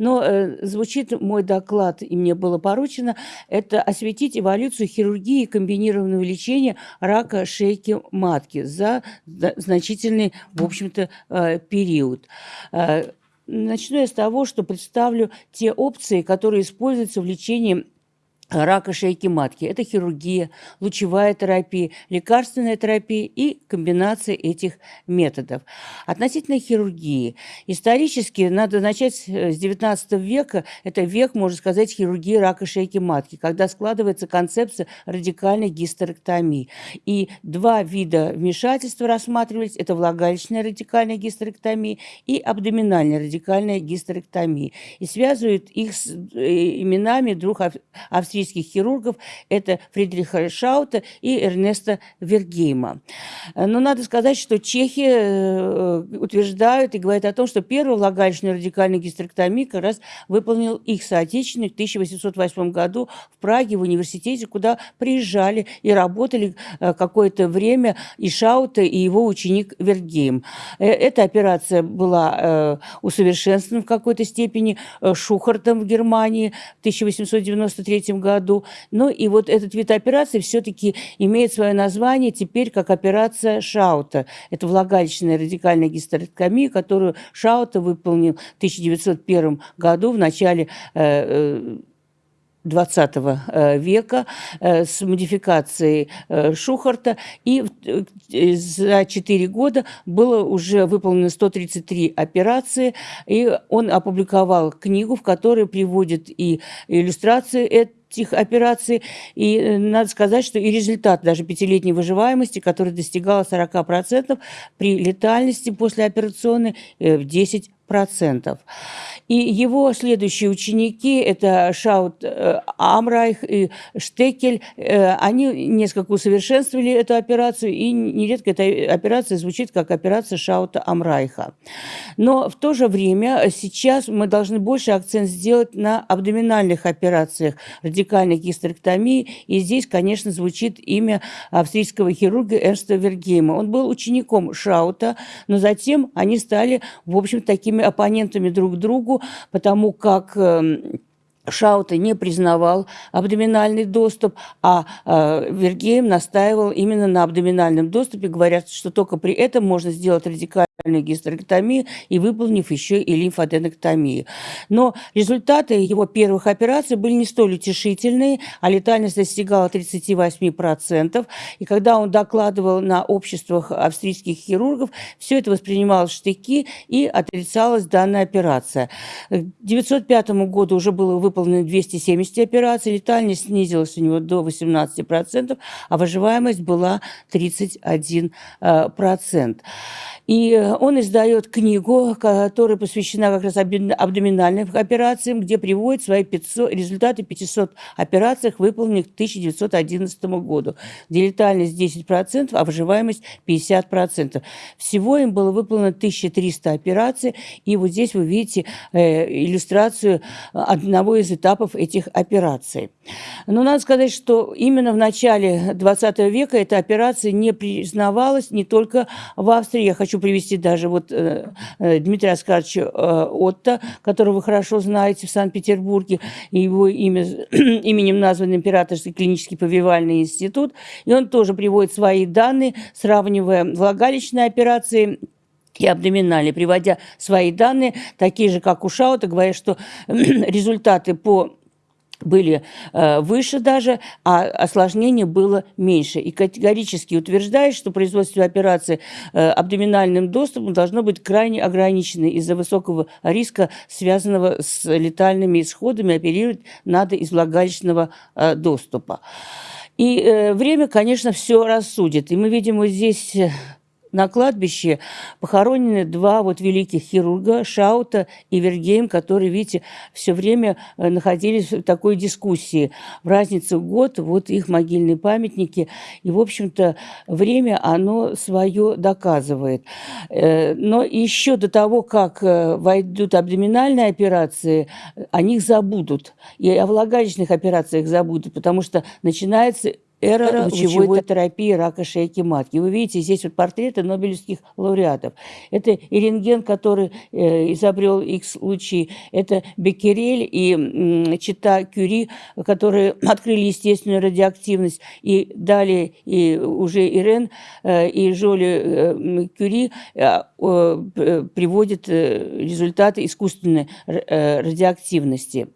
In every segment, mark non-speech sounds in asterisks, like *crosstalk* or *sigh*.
Но э, звучит мой доклад, и мне было поручено, это осветить эволюцию хирургии комбинированного лечения рака шейки матки за значительный, в общем-то, э, период. Э, начну я с того, что представлю те опции, которые используются в лечении рака шейки матки. Это хирургия, лучевая терапия, лекарственная терапия и комбинация этих методов. Относительно хирургии. Исторически надо начать с XIX века. Это век, можно сказать, хирургии рака шейки матки, когда складывается концепция радикальной гистерэктомии. И два вида вмешательства рассматривались. Это влагалищная радикальная гистерэктомия и абдоминальная радикальная гистерэктомия. И связывают их с э, именами двух австрийских австрийских хирургов, это Фридриха Шаута и Эрнеста Вергейма. Но надо сказать, что чехи э, утверждают и говорят о том, что первую влагалищную радикальную гистерэктомию как раз выполнил их соотечественник в 1808 году в Праге, в университете, куда приезжали и работали э, какое-то время и Шаута, и его ученик Вергейм. Э, эта операция была усовершенствована в какой-то степени Шухартом в Германии в 1893 году году. Ну и вот этот вид операции все-таки имеет свое название теперь как операция Шаута. Это влагалищная радикальная гистерэктомия, которую Шаута выполнил в 1901 году в начале э, 20 э, века э, с модификацией э, Шухарта, и за 4 года было уже выполнено 133 операции, и он опубликовал книгу, в которой приводит и иллюстрации этих операций. И надо сказать, что и результат даже пятилетней выживаемости, который достигал 40% при летальности послеоперационной в 10% и его следующие ученики, это Шаут э, Амрайх и Штекель, э, они несколько усовершенствовали эту операцию, и нередко эта операция звучит как операция Шаута Амрайха. Но в то же время сейчас мы должны больше акцент сделать на абдоминальных операциях радикальной гистерэктомии, и здесь, конечно, звучит имя австрийского хирурга Эрнста Вергейма. Он был учеником Шаута, но затем они стали, в общем, такими оппонентами друг другу, потому как эм, Шаута не признавал абдоминальный доступ, а э, Вергеем настаивал именно на абдоминальном доступе, говорят, что только при этом можно сделать радикальный гистерэктомию и выполнив еще и лимфоденоктомию. Но результаты его первых операций были не столь утешительные, а летальность достигала 38%. И когда он докладывал на обществах австрийских хирургов, все это воспринималось в штыки и отрицалась данная операция. К 1905 году уже было выполнено 270 операций, летальность снизилась у него до 18%, а выживаемость была 31%. И он издает книгу, которая посвящена как раз абдоминальным операциям, где приводит свои 500, результаты 500 операций, выполненных к 1911 году, где летальность 10%, а выживаемость 50%. Всего им было выполнено 1300 операций, и вот здесь вы видите э, иллюстрацию одного из этапов этих операций. Но надо сказать, что именно в начале 20 века эта операция не признавалась не только в Австрии. Я хочу привести даже вот э, э, Дмитрия Оскаровича э, Отто, которого вы хорошо знаете в Санкт-Петербурге, его имя, *clears throat* именем назван Императорский клинический повивальный институт, и он тоже приводит свои данные, сравнивая влагалищные операции и абдоминальные, приводя свои данные, такие же, как у Шаута, говоря, что *clears throat* результаты по были э, выше даже, а осложнение было меньше. И категорически утверждает, что производство операции э, абдоминальным доступом должно быть крайне ограничено из-за высокого риска, связанного с летальными исходами, оперировать надо из влагалищного э, доступа. И время, конечно, все рассудит. И мы видим вот здесь на кладбище похоронены два вот великих хирурга, Шаута и Вергейм, которые, видите, все время э, находились в такой дискуссии. В разницу год, вот их могильные памятники. И, в общем-то, время, оно свое доказывает. Э, но еще до того, как э, войдут абдоминальные операции, о них забудут. И о влагалищных операциях забудут, потому что начинается эра лучевой терапии рака шейки матки. Вы видите, здесь вот портреты нобелевских лауреатов. Это и рентген, который э, изобрел X-лучи, это Беккерель и э, Чита Кюри, которые *clears throat* открыли естественную радиоактивность, и далее и уже Ирен э, и Жоли э, Кюри э, э, приводят э, результаты искусственной э, радиоактивности.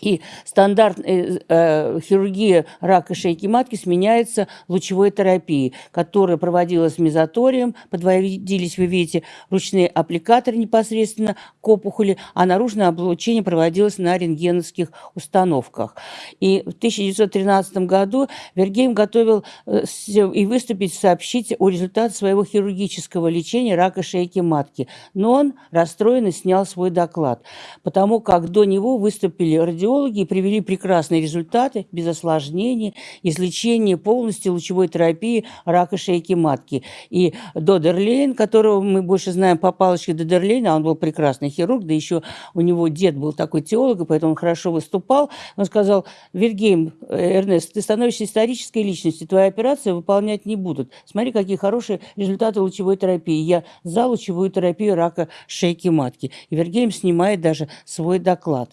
И стандарт э, э, хирургия рака шейки матки сменяется лучевой терапией, которая проводилась мезоторием, подводились, вы видите, ручные аппликаторы непосредственно к опухоли, а наружное облучение проводилось на рентгеновских установках. И в 1913 году Вергейм готовил э, и выступить, сообщить о результатах своего хирургического лечения рака шейки матки. Но он расстроенно снял свой доклад, потому как до него выступили радиологи, кардиологи привели прекрасные результаты без осложнений, излечения полностью лучевой терапии рака шейки матки. И Додерлейн, которого мы больше знаем по палочке Додерлейна, он был прекрасный хирург, да еще у него дед был такой теолог, поэтому он хорошо выступал. Он сказал, Вильгейм, э, Эрнест, ты становишься исторической личностью, твоя операция выполнять не будут. Смотри, какие хорошие результаты лучевой терапии. Я за лучевую терапию рака шейки матки. И Вильгейм снимает даже свой доклад.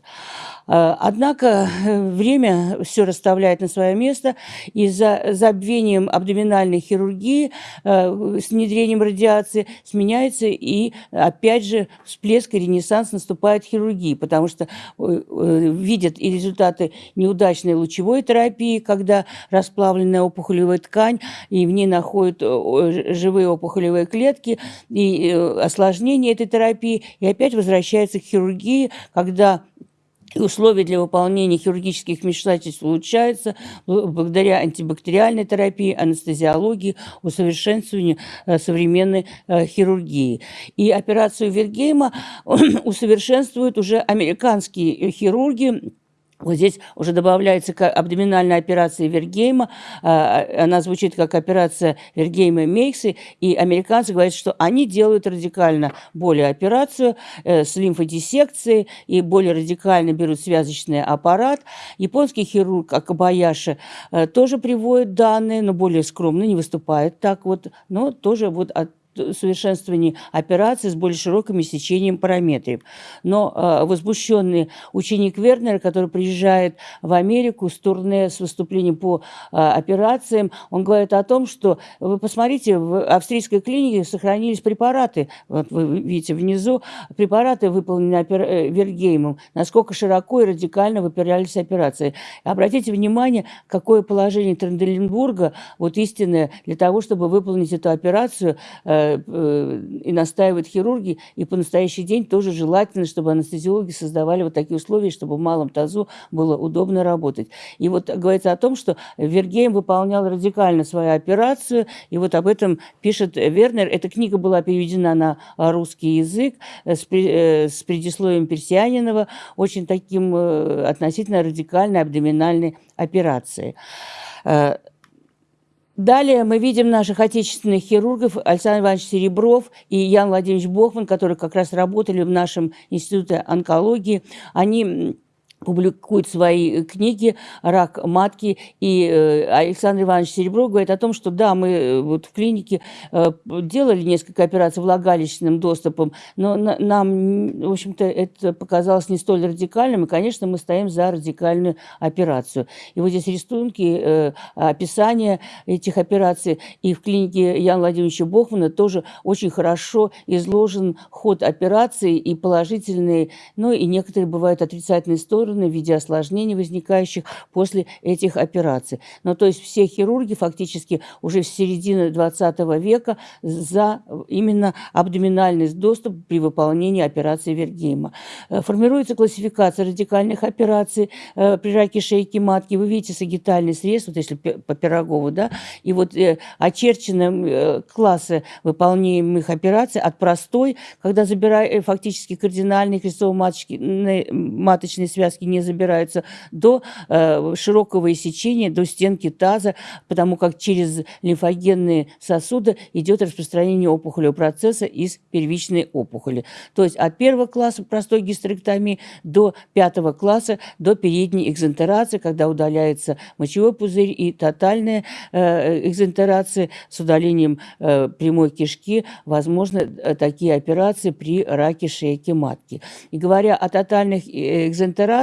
А, однако э, время все расставляет на свое место, и за забвением абдоминальной хирургии э, с внедрением радиации сменяется и, опять же, всплеск и ренессанс наступает хирургии, потому что э, видят и результаты неудачной лучевой терапии, когда расплавленная опухолевая ткань, и в ней находят живые опухолевые клетки, и осложнение этой терапии, и опять возвращается к хирургии, когда условия для выполнения хирургических вмешательств улучшаются благодаря антибактериальной терапии, анестезиологии, усовершенствованию э, современной э, хирургии. И операцию Вильгейма *clears throat* усовершенствуют уже американские хирурги, вот здесь уже добавляется абдоминальная операция Вергейма. А, она звучит как операция Вергейма Мейксы. И американцы говорят, что они делают радикально более операцию э, с лимфодиссекцией и более радикально берут связочный аппарат. Японский хирург Акабаяши э, тоже приводит данные, но более скромно, не выступает так вот, но тоже вот от совершенствовании операции с более широким сечением параметров. Но э, возбужденный ученик Вернера, который приезжает в Америку с турне, с выступлением по э, операциям, он говорит о том, что вы посмотрите, в австрийской клинике сохранились препараты, вот вы видите внизу, препараты, выполненные опер... Э, Вергеймом, насколько широко и радикально выпирались операции. Обратите внимание, какое положение Тренделенбурга, вот истинное, для того, чтобы выполнить эту операцию, Э, и настаивают хирурги, и по настоящий день тоже желательно, чтобы анестезиологи создавали вот такие условия, чтобы в малом тазу было удобно работать. И вот говорится о том, что Вергейм выполнял радикально свою операцию, и вот об этом пишет Вернер. Эта книга была переведена на русский язык с, э, с предисловием Персианинова, очень таким э, относительно радикальной абдоминальной операции. Далее мы видим наших отечественных хирургов Александр Иванович Серебров и Ян Владимирович Бохман, которые как раз работали в нашем институте онкологии. Они публикует свои книги «Рак матки». И э, Александр Иванович Серебров говорит о том, что да, мы э, вот в клинике э, делали несколько операций влагалищным доступом, но нам, в общем-то, это показалось не столь радикальным, и, конечно, мы стоим за радикальную операцию. И вот здесь рисунки, описание этих операций, и в клинике Яна Владимировича Бохмана тоже очень хорошо изложен ход операции и положительные, ну и некоторые бывают отрицательные стороны, стороны в виде осложнений, возникающих после этих операций. Но то есть все хирурги фактически уже в середине 20 века за именно абдоминальный доступ при выполнении операции Вергейма. Э, формируется классификация радикальных операций э, при раке шейки матки. Вы видите сагитальный срез, вот если по Пирогову, да, и вот э, очерчены классы выполняемых операций от простой, когда забирая фактически кардинальные крестово-маточные связки участки не забираются, до э, широкого иссечения, до стенки таза, потому как через лимфогенные сосуды идет распространение опухолевого процесса из первичной опухоли. То есть от первого класса простой гистерэктомии до пятого класса, до передней экзентерации, когда удаляется мочевой пузырь и тотальная э, экзентерация с удалением э, прямой кишки, возможно, э, такие операции при раке шейки матки. И говоря о тотальных э,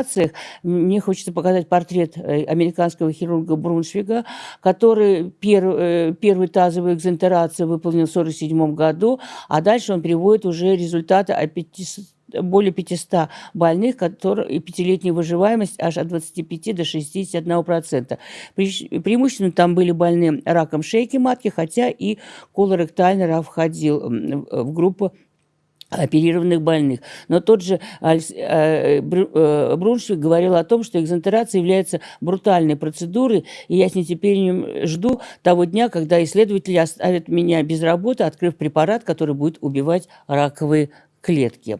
экзентерациях, мне хочется показать портрет э, американского хирурга Бруншвига, который пер, э, первую тазовую экзентерацию выполнил в 1947 году, а дальше он приводит уже результаты о 500 более 500 больных, которые, пятилетняя выживаемость аж от 25 до 61%. Пре, преимущественно там были больны раком шейки матки, хотя и колоректальный рак входил в группу оперированных больных. Но тот же э, э, Бруншвик говорил о том, что экзентерация является брутальной процедурой, и я с нетерпением жду того дня, когда исследователи оставят меня без работы, открыв препарат, который будет убивать раковые клетки.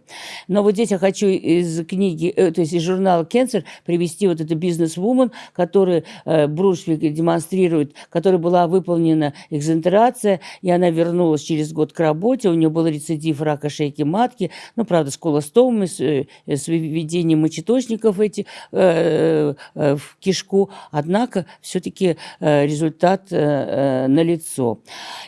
Но вот здесь я хочу из книги, э, то есть из журнала «Кенсер» привести вот эту бизнес-вумен, которую э, Брушвик демонстрирует, которая была выполнена экзентерация, и она вернулась через год к работе, у нее был рецидив рака шейки матки, ну, правда, с колостомами, с, э, с выведением мочеточников эти, в кишку, однако все-таки результат налицо.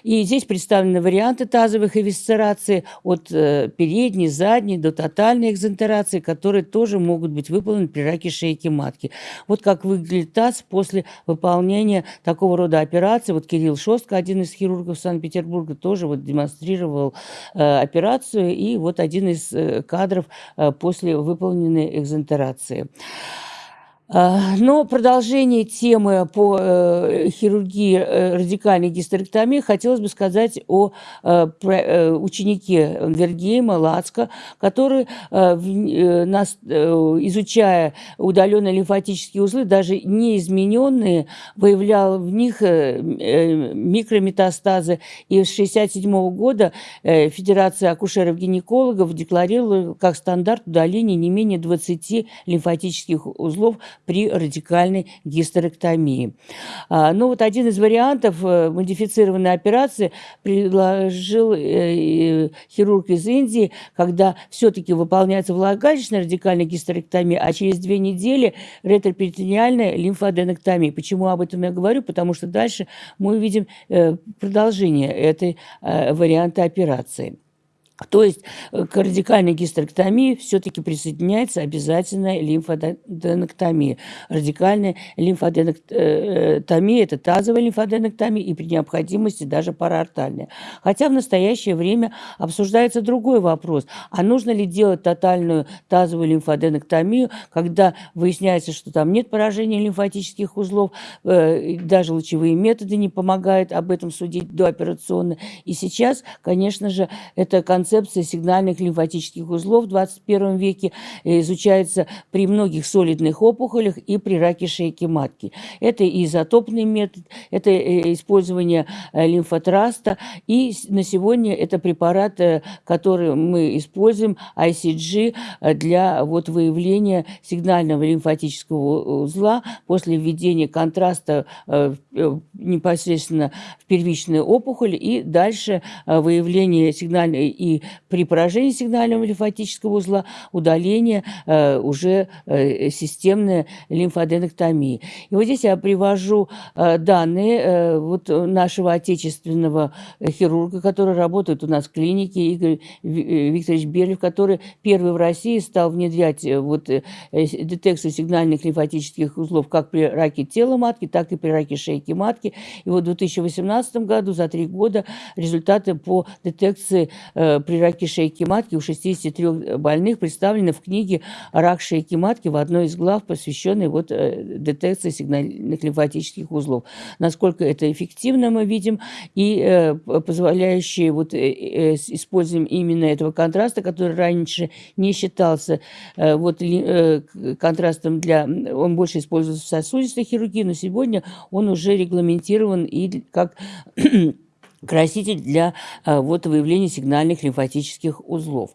И здесь представлены варианты тазовых эвисцераций от э, передней передней, задней, до тотальной экзентерации, которые тоже могут быть выполнены при раке шейки матки. Вот как выглядит таз после выполнения такого рода операции. Вот Кирилл Шостка, один из хирургов Санкт-Петербурга, тоже вот демонстрировал э, операцию, и вот один из э, кадров э, после выполненной экзентерации. А, но продолжение темы по э, хирургии э, радикальной гистерэктомии хотелось бы сказать о э, ученике Вергейма Лацка, который, изучая удаленные лимфатические узлы, даже неизмененные, выявлял в них микрометастазы. И с 1967 года Федерация акушеров-гинекологов декларировала как стандарт удаления не менее 20 лимфатических узлов при радикальной гистерэктомии. А, ну вот один из вариантов э, модифицированной операции предложил э, хирург из Индии, когда все-таки выполняется влагалищная радикальная гистерэктомия, а через две недели ретроперитониальная лимфоденоктомия. Почему об этом я говорю? Потому что дальше мы увидим э, продолжение этой варианта операции. То есть э, к радикальной гистерэктомии все-таки присоединяется обязательная лимфоденоктомия. Радикальная лимфоденоктомия – это тазовая лимфоденоктомия и при необходимости даже параортальная. Хотя в настоящее время обсуждается другой вопрос. А нужно ли делать тотальную тазовую лимфоденоктомию, когда выясняется, что там нет поражения лимфатических узлов, э, даже лучевые методы не помогают об этом судить дооперационно. И сейчас, конечно же, это концепция концепция сигнальных лимфатических узлов в 21 веке э, изучается при многих солидных опухолях и при раке шейки матки. Это изотопный метод, это э, использование э, лимфотраста, и на сегодня это препарат, который мы используем, ICG, для вот выявления сигнального лимфатического узла после введения контраста непосредственно в первичную опухоль и дальше выявление сигнальной и при поражении сигнального лимфатического узла удаление э, уже э, системной лимфоденоктомии. И вот здесь я привожу э, данные э, вот нашего отечественного хирурга, который работает у нас в клинике, Игорь э, Викторович Берлев, который первый в России стал внедрять э, вот, э, детекцию сигнальных лимфатических узлов как при раке тела матки, так и при раке шейки матки. И вот в 2018 году, за три года, результаты по детекции э, при раке шейки матки у 63 больных представлены в книге «Рак шейки матки» в одной из глав, посвященной вот э, детекции сигнальных лимфатических узлов. Насколько это эффективно мы видим и э, позволяющие вот э, используем именно этого контраста, который раньше не считался вот контрастом для... Он больше используется в сосудистой хирургии, но сегодня он уже регламентирован и как краситель для э, вот, выявления сигнальных лимфатических узлов.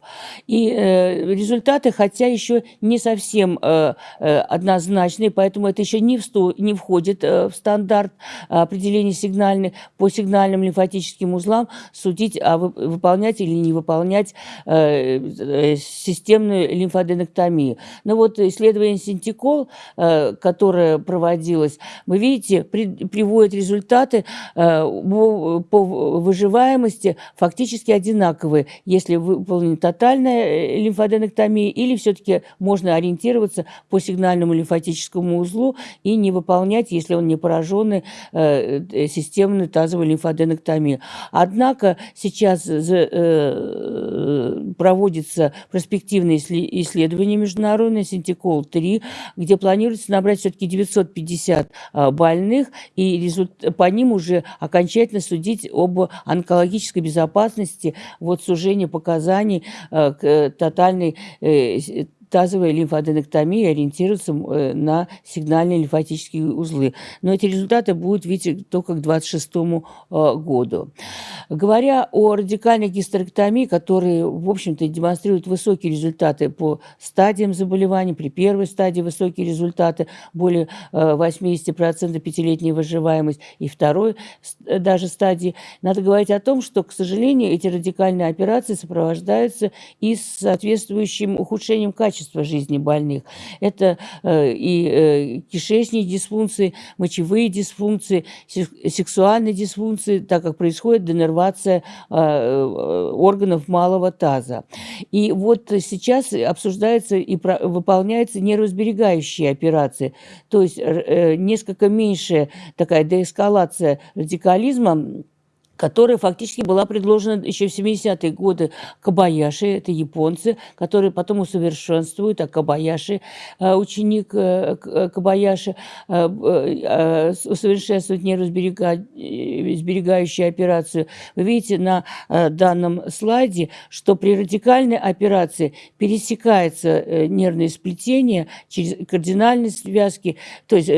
И э, результаты, хотя еще не совсем э, э, однозначные, поэтому это еще не, в не входит э, в стандарт определения сигнальных по сигнальным лимфатическим узлам, судить, а вы, выполнять или не выполнять э, э, системную лимфоденоктомию. Но вот исследование Синтикол, э, которое проводилось, вы видите, при, приводит результаты э, по выживаемости фактически одинаковые, если выполнена тотальная э, лимфоденоктомия или все-таки можно ориентироваться по сигнальному лимфатическому узлу и не выполнять, если он не пораженный, э, э, системную тазовую лимфоденоктомию. Однако сейчас проводится проспективное исследование международное Синтикол-3, где планируется набрать все-таки 950 больных, и по ним уже окончательно судить об онкологической безопасности, вот сужение показаний э, к тотальной э, тазовая лимфоденоктомия ориентируется э, на сигнальные лимфатические узлы. Но эти результаты будут видеть только к 2026 э, году. Говоря о радикальной гистерэктомии, которые, в общем-то, демонстрируют высокие результаты по стадиям заболеваний, при первой стадии высокие результаты, более 80% э, пятилетняя выживаемость, и второй даже стадии, надо говорить о том, что, к сожалению, эти радикальные операции сопровождаются и соответствующим ухудшением качества качество жизни больных. Это э, и э, кишечные дисфункции, мочевые дисфункции, сексуальные дисфункции, так как происходит денервация э, органов малого таза. И вот сейчас обсуждается и выполняются нервосберегающие операции, то есть несколько меньшая такая деэскалация радикализма, которая фактически была предложена еще в 70-е годы Кабаяши, это японцы, которые потом усовершенствуют, а Кабаяши, э, ученик э, э, Кабаяши, усовершенствует нервосберегающую операцию. Вы видите на данном слайде, что при радикальной операции пересекается нервное сплетение через кардинальные связки, то есть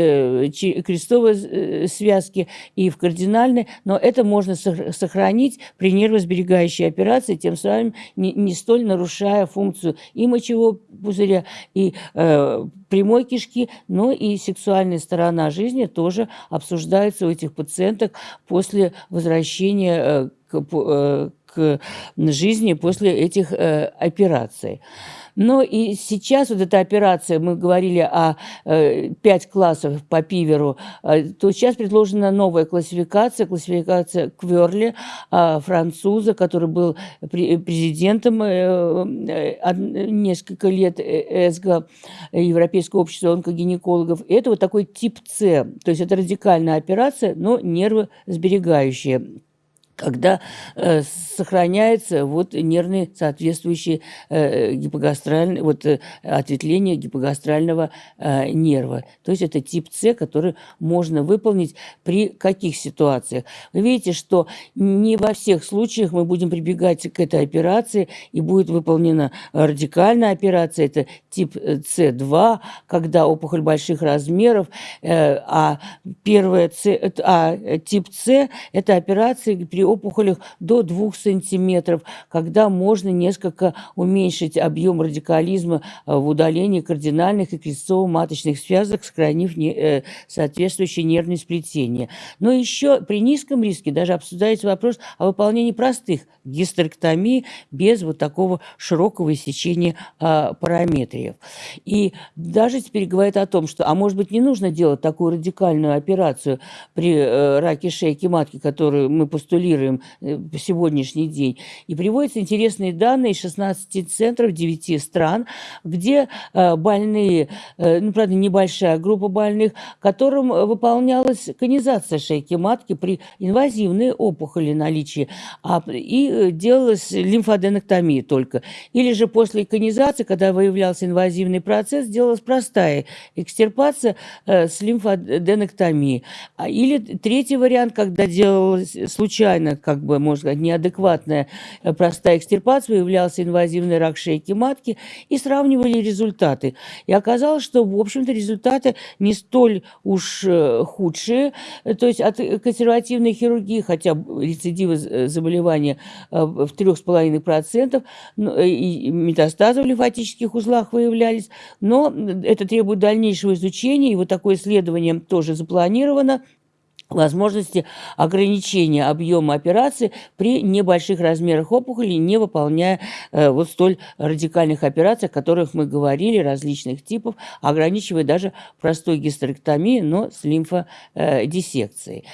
крестовые связки и в кардинальной, но это можно сохранить сохранить при нервосберегающей операции, тем самым не, не столь нарушая функцию и мочевого пузыря, и э, прямой кишки, но и сексуальная сторона жизни тоже обсуждается у этих пациенток после возвращения э, к, э, к жизни после этих э, операций. Но и сейчас вот эта операция, мы говорили о э, 5 классов по Пиверу, э, то сейчас предложена новая классификация, классификация Кверли, э, француза, который был президентом э, э, несколько лет ЭСГО, Европейского общества онкогинекологов. Это вот такой тип С, то есть это радикальная операция, но нервосберегающая когда э, сохраняется вот нервный соответствующий э, гипогастральный, вот э, ответвление гипогастрального э, нерва. То есть это тип С, который можно выполнить при каких ситуациях. Вы видите, что не во всех случаях мы будем прибегать к этой операции и будет выполнена радикальная операция. Это тип С2, когда опухоль больших размеров, э, а первая С, а тип С – это операция при опухолях до 2 сантиметров, когда можно несколько уменьшить объем радикализма э, в удалении кардинальных и крестцово-маточных связок, сохранив не, э, соответствующее нервное сплетение. Но еще при низком риске даже обсуждается вопрос о выполнении простых гистерэктомий без вот такого широкого иссечения э, параметриев. И даже теперь говорят о том, что, а может быть, не нужно делать такую радикальную операцию при э, раке шейки матки, которую мы постулируем, рассматриваем э, сегодняшний день. И приводятся интересные данные из 16 центров 9 стран, где э, больные, э, ну, правда, небольшая группа больных, которым выполнялась конизация шейки матки при инвазивной опухоли наличии, а, и делалась лимфоденоктомия только. Или же после конизации, когда выявлялся инвазивный процесс, делалась простая экстирпация с лимфоденоктомией. А, или третий вариант, когда делалась случайно случайно, как бы, можно сказать, неадекватная э, простая экстирпация, выявлялся инвазивный рак шейки матки, и сравнивали результаты. И оказалось, что, в общем-то, результаты не столь уж э, худшие, то есть от консервативной хирургии, хотя рецидивы заболевания в 3,5%, и метастазы в лимфатических узлах выявлялись, но это требует дальнейшего изучения, и вот такое исследование тоже запланировано возможности ограничения объема операции при небольших размерах опухоли, не выполняя э, вот столь радикальных операций, о которых мы говорили, различных типов, ограничивая даже простой гистерэктомией, но с лимфодиссекцией.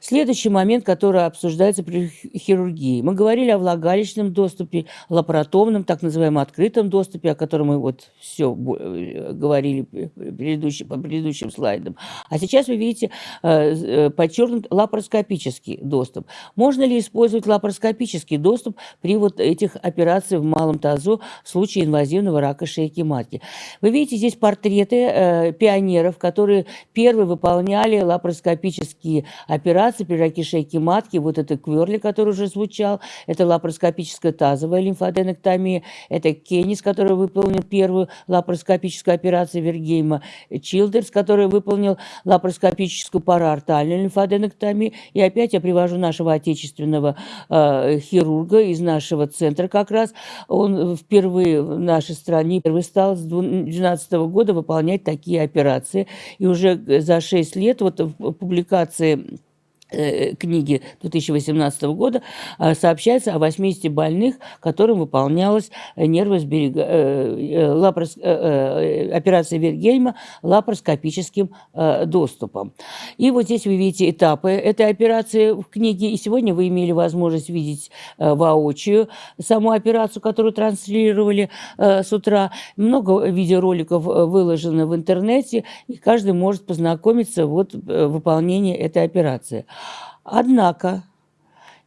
Следующий момент, который обсуждается при хирургии. Мы говорили о влагалищном доступе, лапаротомном, так называемом открытом доступе, о котором мы вот все э, говорили предыдущий, по предыдущим слайдам. А сейчас вы видите э, подчеркнут лапароскопический доступ. Можно ли использовать лапароскопический доступ при вот этих операциях в малом тазу в случае инвазивного рака шейки матки? Вы видите здесь портреты э, пионеров, которые первые выполняли лапароскопические операции при раке шейки матки. Вот это Кверли, который уже звучал, это лапароскопическая тазовая лимфоденоктомия, это Кеннис, который выполнил первую лапароскопическую операцию Вергейма, Чилдерс, который выполнил лапароскопическую параортальную лимфоденоктомию, лимфоаденоктомии. И опять я привожу нашего отечественного э, хирурга из нашего центра как раз. Он впервые в нашей стране впервые стал с 2012 года выполнять такие операции. И уже за 6 лет вот в публикации книги 2018 года а, сообщается о 80 больных, которым выполнялась. Э, лапарос... Э, операция Вергельма лапароскопическим доступом. И вот здесь вы видите этапы этой операции в книге. И сегодня вы имели возможность видеть воочию саму операцию, которую транслировали с утра. Много видеороликов выложено в интернете, и каждый может познакомиться вот выполнение этой операции. Однако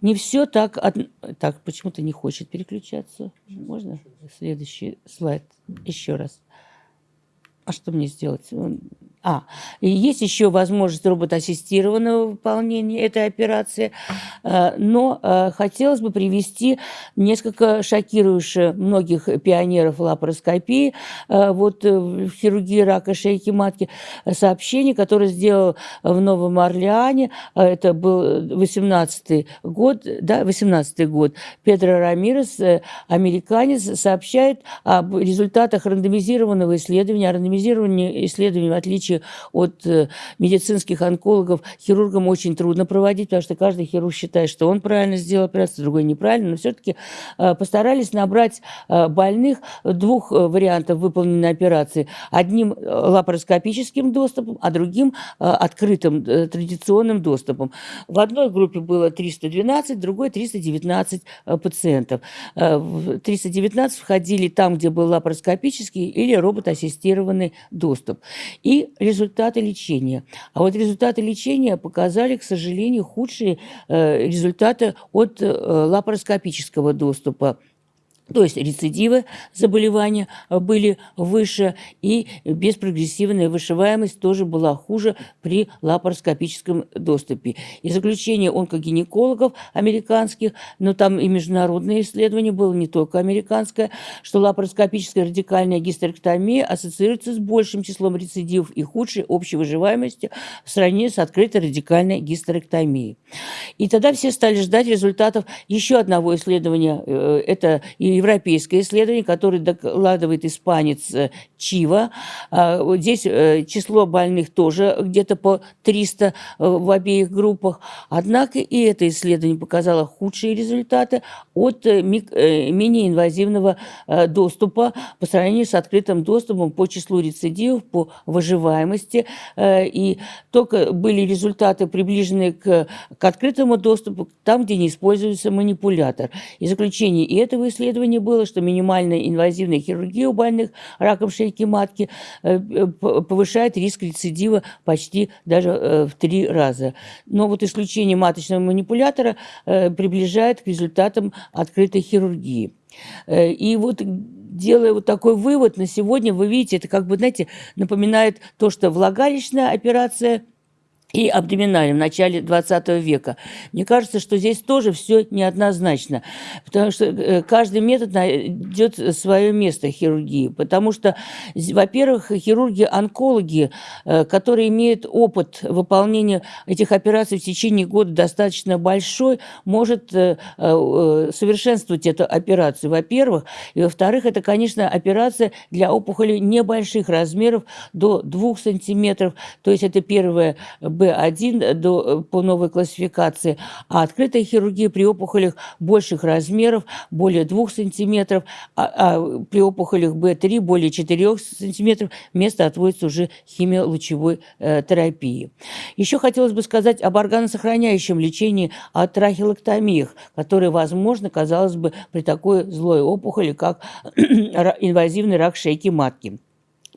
не все так... Од... Так, почему-то не хочет переключаться. Можно следующий слайд еще раз? А что мне сделать? А, и есть еще возможность роботассистированного выполнения этой операции, э, но э, хотелось бы привести несколько шокирующих многих пионеров лапароскопии э, вот в хирургии рака шейки матки. Сообщение, которое сделал в Новом Орлеане, это был 18 год, да, 18 год, Педро Рамирес, американец, сообщает об результатах рандомизированного исследования, рандомизирование исследования в отличие отличие от э, медицинских онкологов, хирургам очень трудно проводить, потому что каждый хирург считает, что он правильно сделал операцию, другой неправильно, но все-таки э, постарались набрать э, больных двух вариантов выполненной операции. Одним лапароскопическим доступом, а другим открытым традиционным доступом. В одной группе было 312, в другой 319 пациентов. В 319 входили там, где был лапароскопический или робот-ассистированный доступ. И результаты лечения. А вот результаты лечения показали, к сожалению, худшие э, результаты от э, лапароскопического доступа. То есть рецидивы заболевания были выше, и беспрогрессивная вышиваемость тоже была хуже при лапароскопическом доступе. И заключение онкогинекологов американских, но там и международное исследование было, не только американское, что лапароскопическая радикальная гистерэктомия ассоциируется с большим числом рецидивов и худшей общей выживаемостью в сравнении с открытой радикальной гистерэктомией. И тогда все стали ждать результатов еще одного исследования. Э, это и европейское исследование, которое докладывает испанец э, Чива. А, здесь э, число больных тоже где-то по 300 э, в обеих группах. Однако и это исследование показало худшие результаты от менее инвазивного доступа по сравнению с открытым доступом по числу рецидивов, по выживаемости. И только были результаты, приближенные к, к открытому доступу, там, где не используется манипулятор. И заключение и этого исследования исследований было, что минимальная инвазивная хирургия у больных раком шейки матки э, э, повышает риск рецидива почти даже э, в три раза. Но вот исключение маточного манипулятора приближает к результатам открытой хирургии. И вот делая вот такой вывод на сегодня, вы видите, это как бы, знаете, напоминает то, что влагалищная операция – и абдоминальным в начале 20 века. Мне кажется, что здесь тоже все неоднозначно, потому что э, каждый метод найдет свое место хирургии, потому что, во-первых, хирурги-онкологи, э, которые имеют опыт выполнения этих операций в течение года достаточно большой, может э, совершенствовать эту операцию, во-первых, и во-вторых, это, конечно, операция для опухолей небольших размеров до 2 сантиметров, то есть это первое Б1 до, по новой классификации, а открытая хирургия при опухолях больших размеров, более 2 сантиметров, а, а при опухолях Б3 более 4 сантиметров место отводится уже химиолучевой э, терапии. Еще хотелось бы сказать об органосохраняющем лечении от трахеолэктомиях, которые возможно, казалось бы, при такой злой опухоли, как *clears throat* инвазивный рак шейки матки.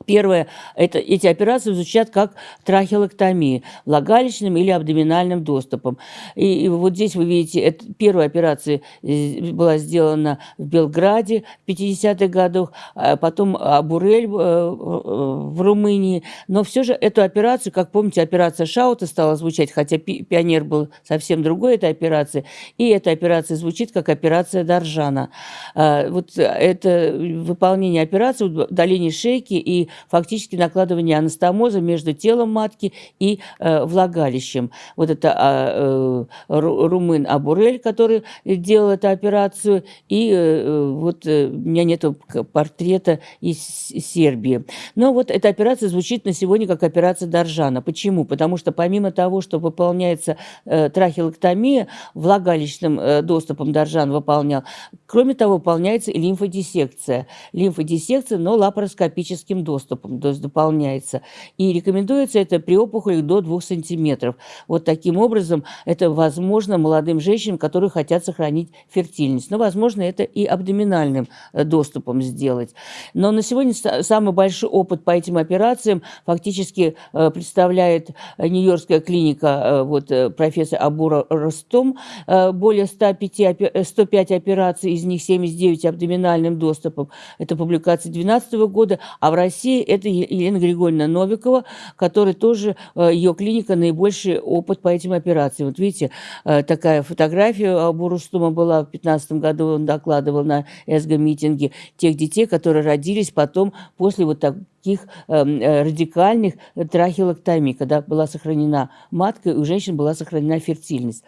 Первое, это, эти операции звучат как трахеолэктомия, влагалищным или абдоминальным доступом. И, и вот здесь вы видите, это, первая операция э, была сделана в Белграде в 50-х годах, а потом Абурель э, в Румынии. Но все же эту операцию, как помните, операция Шаута стала звучать, хотя пионер был совсем другой этой операции, и эта операция звучит как операция Доржана. А, вот это выполнение операции, удаление шейки и фактически накладывание анастомоза между телом матки и э, влагалищем. Вот это э, румын Абурель, который делал эту операцию, и э, вот э, у меня нет портрета из Сербии. Но вот эта операция звучит на сегодня как операция Доржана. Почему? Потому что помимо того, что выполняется э, трахеолэктомия, влагалищным э, доступом Доржан выполнял, кроме того, выполняется и лимфодиссекция. Лимфодиссекция, но лапароскопическим доступом доступом, то есть дополняется. И рекомендуется это при опухолях до 2 сантиметров. Вот таким образом это возможно молодым женщинам, которые хотят сохранить фертильность. Но, возможно, это и абдоминальным э, доступом сделать. Но на сегодня самый большой опыт по этим операциям фактически э, представляет Нью-Йоркская клиника, э, вот профессор Абура Ростом, более 105, 105 операций, из них 79 абдоминальным доступом. Это публикация 2012 года, а в России России это Елена Григорьевна Новикова, которая тоже, э, ее клиника наибольший опыт по этим операциям. Вот видите, э, такая фотография у Рустума была в 2015 году, он докладывал на СГ-митинге тех детей, которые родились потом после вот таких эм, э, радикальных трахеолоктомий, когда была сохранена матка, и у женщин была сохранена фертильность.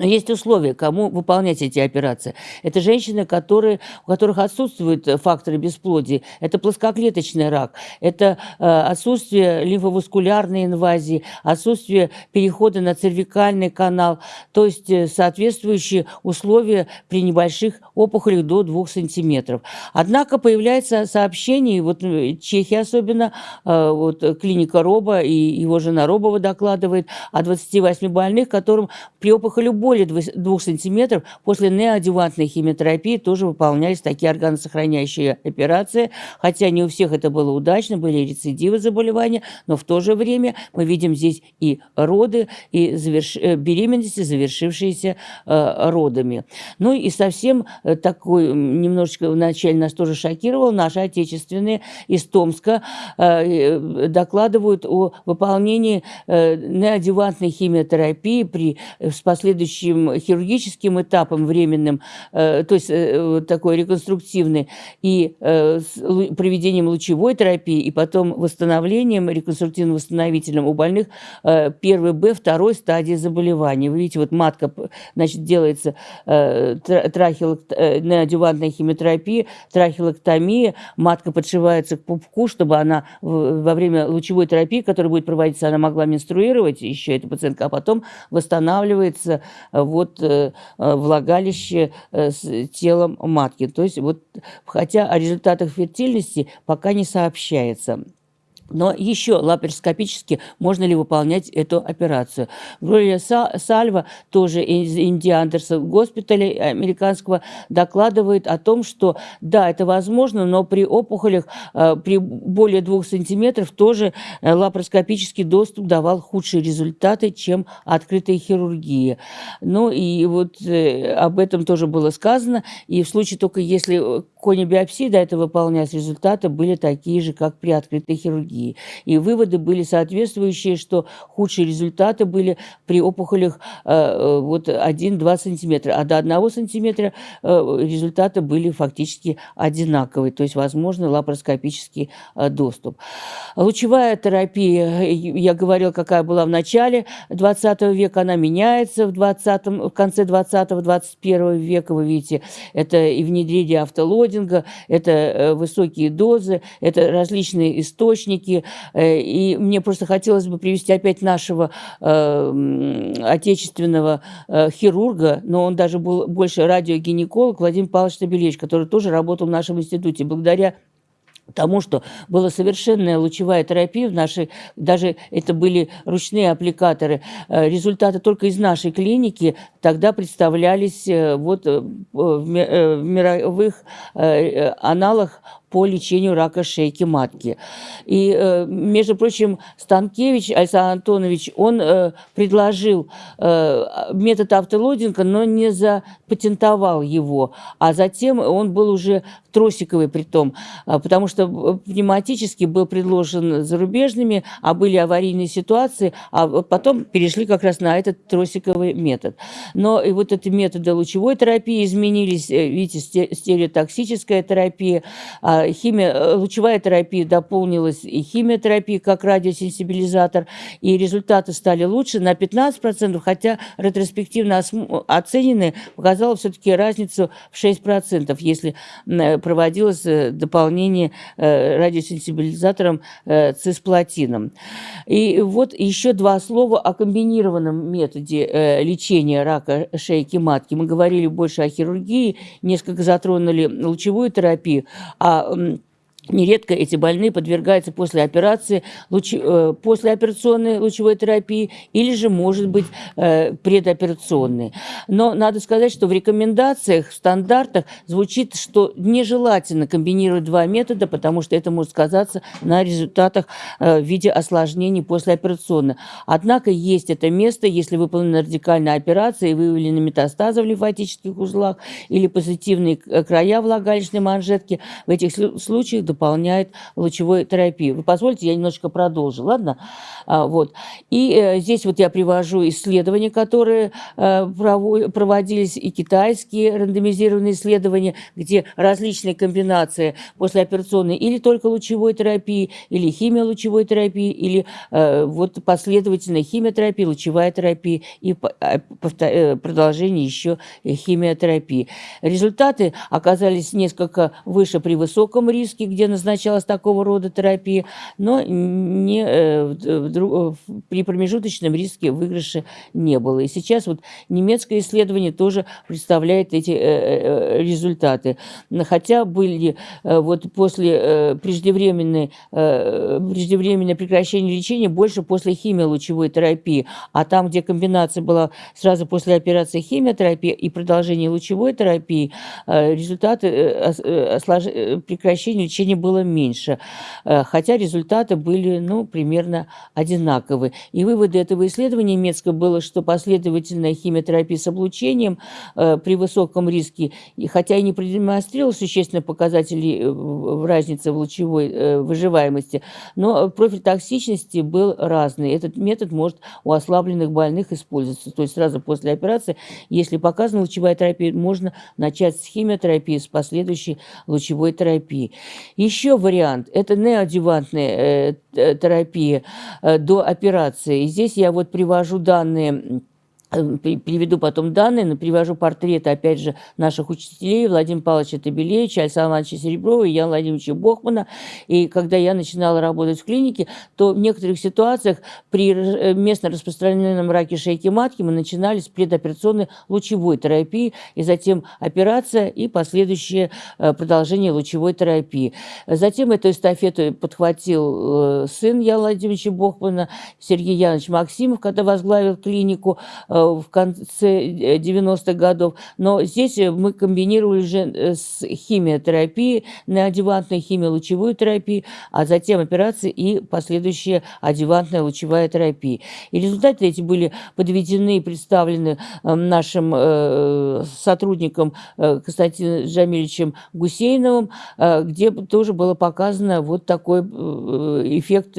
Но есть условия, кому выполнять эти операции. Это женщины, которые, у которых отсутствуют факторы бесплодия. Это плоскоклеточный рак, это э, отсутствие лимфоваскулярной инвазии, отсутствие перехода на цервикальный канал, то есть э, соответствующие условия при небольших опухолях до 2 сантиметров. Однако появляется сообщение, вот э, Чехия особенно, э, вот клиника Роба и его жена Робова докладывает о 28 больных, которым при опухоли более 2 сантиметров после неоадювантной химиотерапии тоже выполнялись такие органосохраняющие операции, хотя не у всех это было удачно, были рецидивы заболевания, но в то же время мы видим здесь и роды, и заверш... Э, беременности, завершившиеся э, родами. Ну и совсем э, такой, немножечко вначале нас тоже шокировал, наши отечественные из Томска э, докладывают о выполнении э, неоадювантной химиотерапии при, с последующим следующим хирургическим этапом временным, э, то есть э, такой реконструктивный, и э, проведением лучевой терапии, и потом восстановлением, реконструктивно-восстановительным у больных первой Б, второй стадии заболевания. Вы видите, вот матка, значит, делается трахеолект... неодювантная химиотерапия, трахеолэктомия, матка подшивается к пупку, чтобы она во время лучевой терапии, которая будет проводиться, она могла менструировать, еще эта пациентка, а потом восстанавливается вот э, влагалище э, с телом матки. То есть вот, хотя о результатах фертильности пока не сообщается. Но еще лапароскопически можно ли выполнять эту операцию? Глория Сальва, тоже из Инди Андерсон госпиталя американского, докладывает о том, что да, это возможно, но при опухолях э, при более двух сантиметров тоже э, лапароскопический доступ давал худшие результаты, чем открытая хирургия. Ну и вот э, об этом тоже было сказано. И в случае только если конебиопсии до этого выполнять, результаты были такие же, как при открытой хирургии. Хирургии. И выводы были соответствующие, что худшие результаты были при опухолях вот 1-2 сантиметра, а до 1 сантиметра результаты были фактически одинаковые, то есть возможно лапароскопический доступ. Лучевая терапия, я говорил, какая была в начале 20 века, она меняется в, 20, в конце 20-21 века, вы видите, это и внедрение автолодинга, это э, высокие дозы, это различные источники, э, и мне просто хотелось бы привести опять нашего э, отечественного э, хирурга, но он даже был больше радиогинеколог Владимир Павлович Табелевич, который тоже работал в нашем институте. Благодаря тому, что была совершенная лучевая терапия в нашей, даже это были ручные аппликаторы, э, результаты только из нашей клиники тогда представлялись вот в мировых аналах по лечению рака шейки матки. И, э, между прочим, Станкевич Александр Антонович, он э, предложил э, метод автолодинга, но не запатентовал его, а затем он был уже тросиковый при том, потому что пневматически был предложен зарубежными, а были аварийные ситуации, а потом перешли как раз на этот тросиковый метод. Но и вот эти методы лучевой терапии изменились, видите, стереотоксическая терапия, а химия, э, лучевая терапия дополнилась и химиотерапия как радиосенсибилизатор, и результаты стали лучше на 15%, хотя ретроспективно оцененные показало все-таки разницу в 6%, если э, проводилось э, дополнение радиосенсибилизатором цисплатином. И вот еще два слова о комбинированном методе лечения рака шейки матки. Мы говорили больше о хирургии, несколько затронули лучевую терапию, а um, Нередко эти больные подвергаются после операции, луч, э, послеоперационной лучевой терапии или же, может быть, э, предоперационной. Но надо сказать, что в рекомендациях, в стандартах звучит, что нежелательно комбинировать два метода, потому что это может сказаться на результатах э, в виде осложнений послеоперационно. Однако есть это место, если выполнена радикальная операция и выявлены метастазы в лимфатических узлах или позитивные края влагалищной манжетки. В этих случаях дополняет лучевой терапию. Вы позвольте, я немножечко продолжу, ладно? А, вот. И э, здесь вот я привожу исследования, которые э, проводились, и китайские рандомизированные исследования, где различные комбинации послеоперационной или только лучевой терапии, или химиолучевой терапии, или э, вот последовательная химиотерапия, лучевая терапия и продолжение еще химиотерапии. Результаты оказались несколько выше при высоком риске, где назначалась такого рода терапия, но не, э, в, при промежуточном риске выигрыша не было. И сейчас вот немецкое исследование тоже представляет эти э, э, результаты. Хотя были вот после преждевременной, преждевременное прекращение лечения больше после химиолучевой терапии, а там, где комбинация была сразу после операции химиотерапии и продолжение лучевой терапии, результаты прекращения лечения было меньше, э, хотя результаты были ну, примерно одинаковы. И выводы этого исследования немецкого было, что последовательная химиотерапия с облучением э, при высоком риске, хотя и не продемонстрировала существенных показателей э, разницы в лучевой выживаемости, но профиль токсичности был разный. Этот метод может у ослабленных больных использоваться. То есть сразу после операции, если показана лучевая терапия, можно начать с химиотерапии, с последующей лучевой терапией. Еще вариант – это неодевантная э, терапия э, до операции. И здесь я вот привожу данные Э, приведу потом данные, привожу портреты, опять же, наших учителей, Владимира Павловича Табелевича, Александра Ивановича Сереброва Яна Владимировича Бохмана. И когда я начинала работать в клинике, то в некоторых ситуациях при э, местно распространенном раке шейки матки мы начинали с предоперационной лучевой терапии, и затем операция и последующее э, продолжение лучевой терапии. Затем эту эстафету подхватил сын Яна Владимировича Бохмана, Сергей Янович Максимов, когда возглавил клинику, в конце 90-х годов. Но здесь мы комбинировали уже с химиотерапией, неодевантной химиолучевой терапией, а затем операции и последующая адювантная лучевая терапия. И результаты эти были подведены и представлены нашим сотрудником Константином Джамильевичем Гусейновым, где тоже было показано вот такой эффект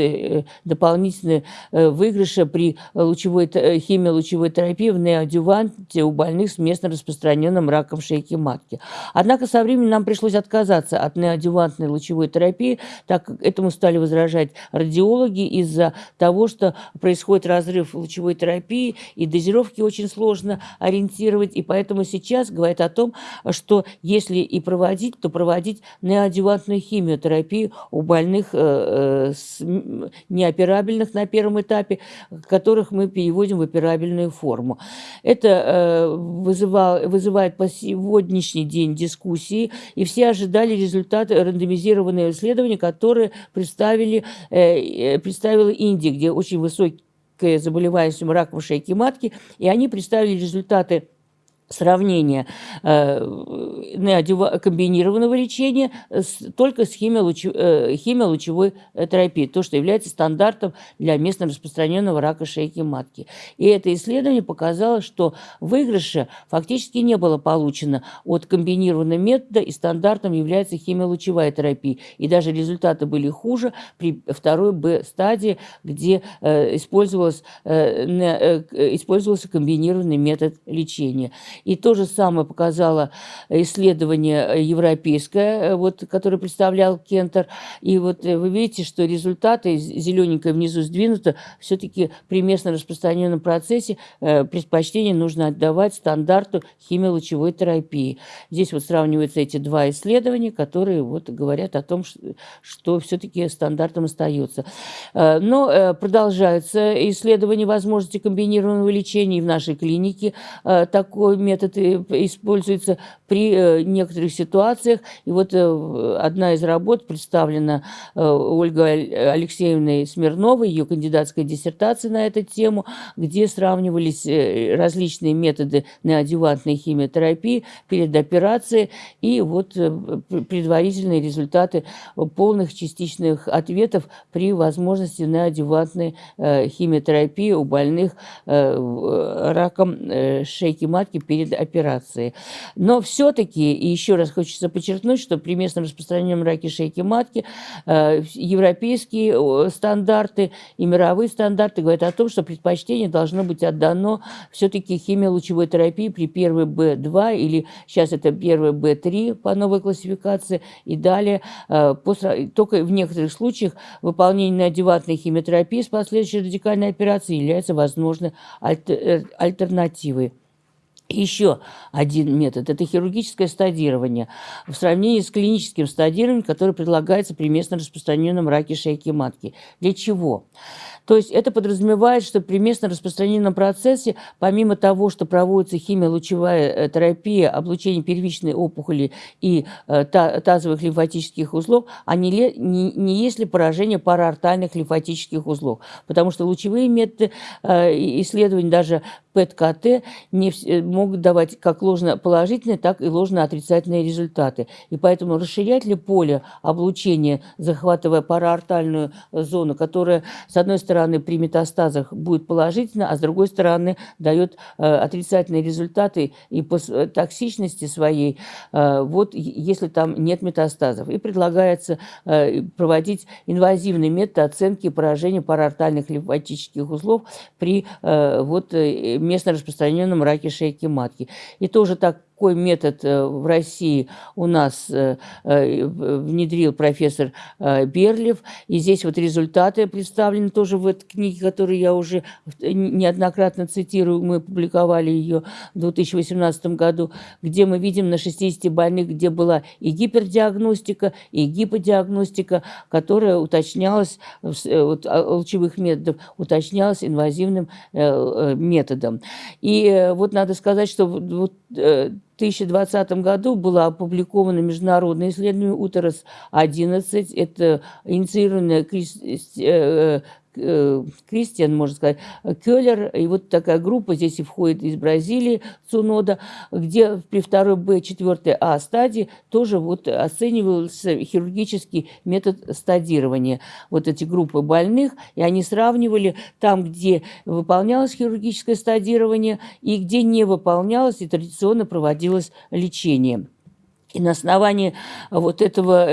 дополнительный выигрыша при лучевой, химиолучевой терапии в неоадюванте у больных с местно распространенным раком шейки матки. Однако со временем нам пришлось отказаться от неоадювантной лучевой терапии, так как этому стали возражать радиологи из-за того, что происходит разрыв лучевой терапии, и дозировки очень сложно ориентировать, и поэтому сейчас говорят о том, что если и проводить, то проводить неоадювантную химиотерапию у больных э, э, неоперабельных на первом этапе, которых мы переводим в операбельную форму. Это э, вызывал, вызывает по сегодняшний день дискуссии, и все ожидали результаты рандомизированного исследования, которые представили, э, представила Индия, где очень высокая заболеваемость раком шейки матки, и они представили результаты сравнение э, комбинированного лечения с, только с химиолучевой, э, химиолучевой терапией, то, что является стандартом для местно распространенного рака шейки матки. И это исследование показало, что выигрыша фактически не было получено от комбинированного метода, и стандартом является химиолучевая терапия. И даже результаты были хуже при второй Б-стадии, где э, использовался, э, э, использовался комбинированный метод лечения. И то же самое показало исследование европейское, э, вот, которое представлял Кентер. И вот э, вы видите, что результаты, зелененькое внизу сдвинуто, все-таки при местно распространенном процессе э, предпочтение нужно отдавать стандарту химиолучевой терапии. Здесь вот сравниваются эти два исследования, которые вот говорят о том, что, что все-таки стандартом остается. Но продолжаются исследования возможности комбинированного лечения и в нашей клинике. Такой метод метод используется при э, некоторых ситуациях. И вот э, одна из работ представлена э, Ольгой Алексеевной Смирновой, ее кандидатская диссертация на эту тему, где сравнивались различные методы неодевантной химиотерапии перед операцией и вот предварительные результаты полных частичных ответов при возможности неодевантной химиотерапии у больных раком шейки матки перед операции. Но все-таки, и еще раз хочется подчеркнуть, что при местном распространении раки шейки матки э, европейские стандарты и мировые стандарты говорят о том, что предпочтение должно быть отдано все-таки химиолучевой терапии при первой Б2 или сейчас это первой Б3 по новой классификации и далее. Э, только в некоторых случаях выполнение неодеватной химиотерапии с последующей радикальной операцией является возможной альтер, альтернативой. Еще один метод – это хирургическое стадирование в сравнении с клиническим стадированием, которое предлагается при местно распространенном раке шейки матки. Для чего? То есть это подразумевает, что при местно распространенном процессе, помимо того, что проводится химиолучевая э, терапия, облучение первичной опухоли и э, тазовых лимфатических узлов, а не, не, не есть ли поражение параортальных лимфатических узлов. Потому что лучевые методы э, исследований, даже ПЭТ-КТ, не, могут давать как ложно-положительные, так и ложно-отрицательные результаты. И поэтому расширять ли поле облучения, захватывая параортальную зону, которая, с одной стороны, стороны, при метастазах будет положительно, а с другой стороны, дает э, отрицательные результаты и по токсичности своей, э, вот если там нет метастазов. И предлагается э, проводить инвазивный метод оценки поражения параортальных лимфатических узлов при э, вот, э, местно распространенном раке шейки матки. И тоже так такой метод э, в России у нас э, э, внедрил профессор Берлев. И здесь вот результаты представлены тоже в этой книге, которую я уже неоднократно цитирую. Мы публиковали ее в 2018 году, где мы видим на 60 больных, где была и гипердиагностика, и гиподиагностика, которая уточнялась, вот, а, лучевых методов, уточнялась инвазивным методом. И вот надо сказать, что вот 2020 году было опубликовано международное исследование УТРОС-11. Это инициированное Кристиан, можно сказать, Келлер, и вот такая группа здесь и входит из Бразилии, Цунода, где при второй Б, четвертой А стадии тоже вот оценивался хирургический метод стадирования. Вот эти группы больных, и они сравнивали там, где выполнялось хирургическое стадирование и где не выполнялось, и традиционно проводилось лечение. И на основании вот этого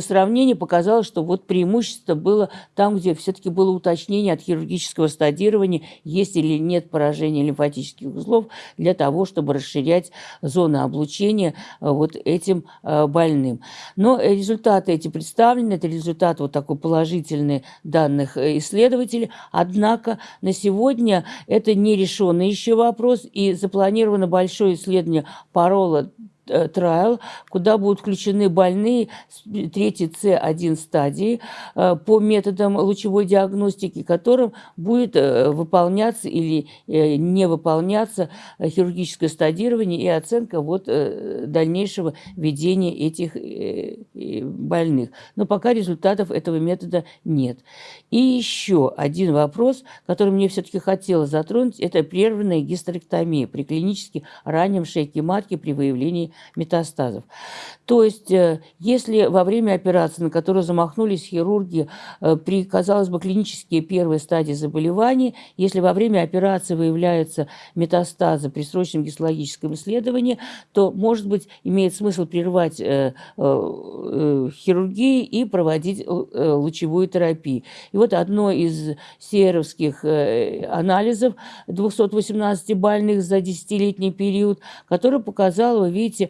сравнения показалось, что вот преимущество было там, где все-таки было уточнение от хирургического стадирования, есть или нет поражения лимфатических узлов, для того, чтобы расширять зоны облучения э, вот этим э, больным. Но результаты эти представлены, это результат вот такой положительный данных э, исследователей, однако на сегодня это не решенный еще вопрос, и запланировано большое исследование парола Э, трайл, куда будут включены больные третьей С1 стадии э, по методам лучевой диагностики, которым будет э, выполняться или не выполняться хирургическое стадирование и оценка вот дальнейшего ведения этих больных. Но пока результатов этого метода нет. И еще один вопрос, который мне все-таки хотелось затронуть, это прерванная гистерэктомия при клинически раннем шейке матки при выявлении метастазов. То есть, э, если во время операции, на которую замахнулись хирурги, э, при, казалось бы, клинические первые стадии заболевания, если во время операции выявляются метастазы при срочном гистологическом исследовании, то, может быть, имеет смысл прервать э, хирургию и проводить лучевую терапию. И вот одно из серовских анализов 218 больных за 10-летний период, который показал, вы видите,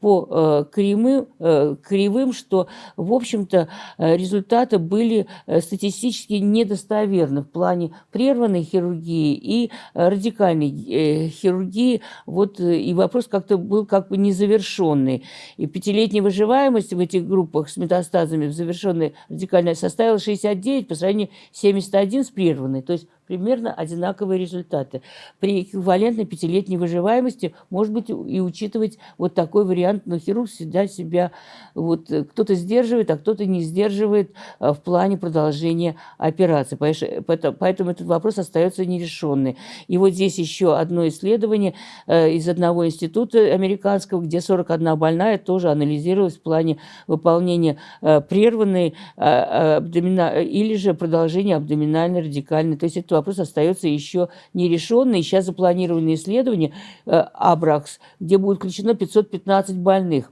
по э, кривым, э, кривым, что, в общем-то, э, результаты были статистически недостоверны в плане прерванной хирургии и радикальной хирургии. Вот, и вопрос как-то был как бы незавершенный. И пятилетняя выживаемость в этих группах с метастазами в завершенной радикальной составила 69 по сравнению с 71 с прерванной. То есть примерно одинаковые результаты. При эквивалентной пятилетней выживаемости, может быть, и учитывать вот такой вариант, но хирург всегда себя, вот э, кто-то сдерживает, а кто-то не сдерживает э, в плане продолжения операции. Поэтому этот вопрос остается нерешенный. И вот здесь еще одно исследование э, из одного института американского, где 41 больная тоже анализировалась в плане выполнения прерванной абдомина... или же продолжения абдоминальной радикальной. То есть это вопрос остается еще нерешенный. Сейчас запланированы исследования Абракс, где будет включено 515 больных.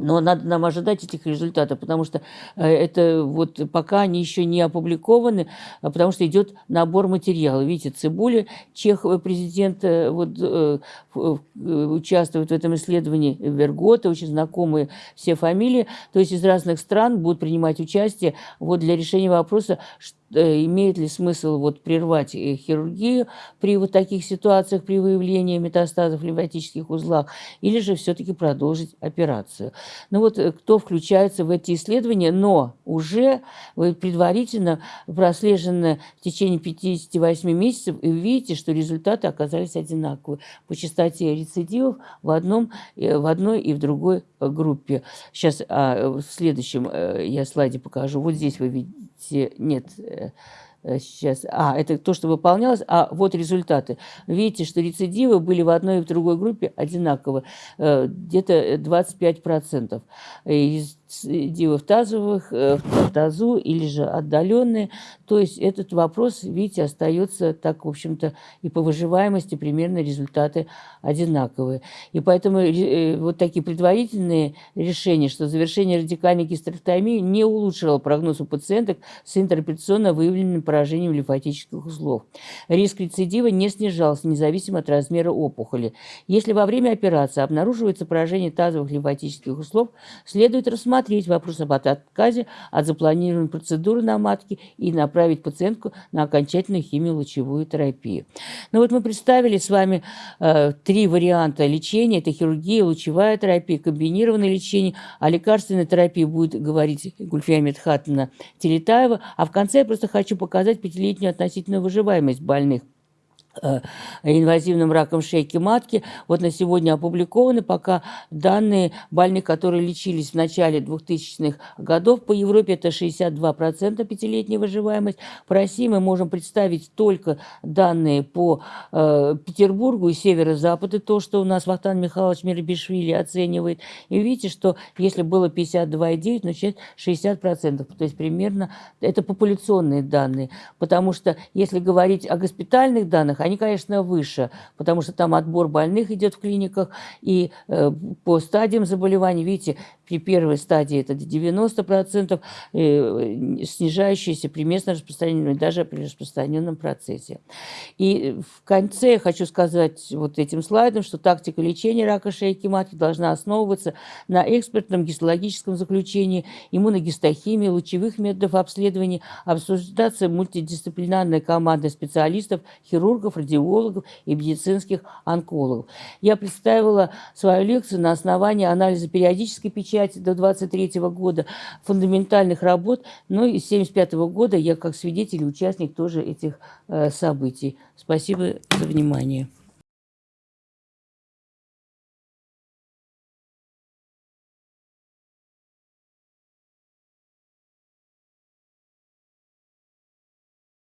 Но надо нам ожидать этих результатов, потому что э, это вот пока они еще не опубликованы, а потому что идет набор материала. Видите, Цибуля, Чехова, президент, э, вот, э, участвует в этом исследовании, Вергота, очень знакомые все фамилии, то есть из разных стран будут принимать участие вот для решения вопроса, имеет ли смысл вот прервать хирургию при вот таких ситуациях, при выявлении метастазов в лимфатических узлах, или же все-таки продолжить операцию. Ну вот э, кто включается в эти исследования, но уже предварительно прослежено в течение 58 месяцев, и видите, что результаты оказались одинаковые по частоте рецидивов в, одном, э, в одной и в другой э, группе. Сейчас а, в следующем я слайде покажу. Вот здесь вы видите, нет, сейчас, а, это то, что выполнялось, а вот результаты. Видите, что рецидивы были в одной и в другой группе одинаково, где-то 25%. Из дивов тазовых э, в тазу или же отдаленные. То есть этот вопрос, видите, остается так, в общем-то, и по выживаемости примерно результаты одинаковые. И поэтому э, вот такие предварительные решения, что завершение радикальной гистерэктомии не улучшило прогноз у пациенток с интерпретационно выявленным поражением лимфатических узлов. Риск рецидива не снижался, независимо от размера опухоли. Если во время операции обнаруживается поражение тазовых лимфатических узлов, следует рассмотреть рассмотреть вопрос об отказе от запланированной процедуры на матке и направить пациентку на окончательную химиолучевую терапию. Ну вот мы представили с вами э, три варианта лечения. Это хирургия, лучевая терапия, комбинированное лечение. О лекарственной терапии будет говорить Гульфия Медхатовна Телетаева. А в конце я просто хочу показать пятилетнюю относительную выживаемость больных инвазивным раком шейки матки. Вот на сегодня опубликованы пока данные больных, которые лечились в начале 2000-х годов. По Европе это 62% пятилетняя выживаемость. По России мы можем представить только данные по э, Петербургу и северо-западу, то, что у нас Вахтан Михайлович Мирбишвили оценивает. И видите, что если было 52,9, ну сейчас 60%. То есть примерно это популяционные данные. Потому что если говорить о госпитальных данных, они, конечно, выше, потому что там отбор больных идет в клиниках, и э, по стадиям заболеваний, видите, при первой стадии это 90%, э, снижающиеся при местном распространении, даже при распространенном процессе. И в конце я хочу сказать вот этим слайдом, что тактика лечения рака шейки матки должна основываться на экспертном гистологическом заключении, иммуногистохимии, лучевых методов обследования, обсуждаться мультидисциплинарной командой специалистов, хирургов, радиологов и медицинских онкологов. Я представила свою лекцию на основании анализа периодической печати до 23 года, фундаментальных работ, ну и с 75 года я как свидетель и участник тоже этих э, событий. Спасибо за внимание.